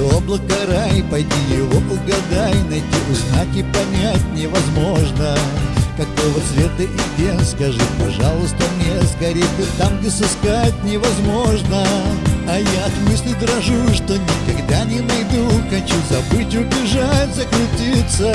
облако рай Пойди его угадай Найти узнаки понять невозможно. Какого цвета и где, скажи, пожалуйста, мне Скорее ты там, где сыскать невозможно. А я от мысли дрожу, что никогда не найду Хочу забыть, убежать, закрутиться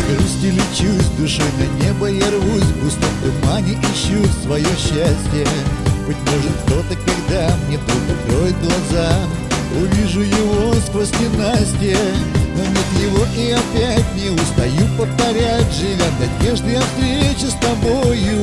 Тоской и грустью лечусь, душой на небо я рвусь В густом тумане ищу свое счастье. Быть может кто-то, когда мне вдруг откроет глаза Увижу его сквозь ненастье. Но нет его и опять не устаю повторять Живя в надежде о встрече с тобою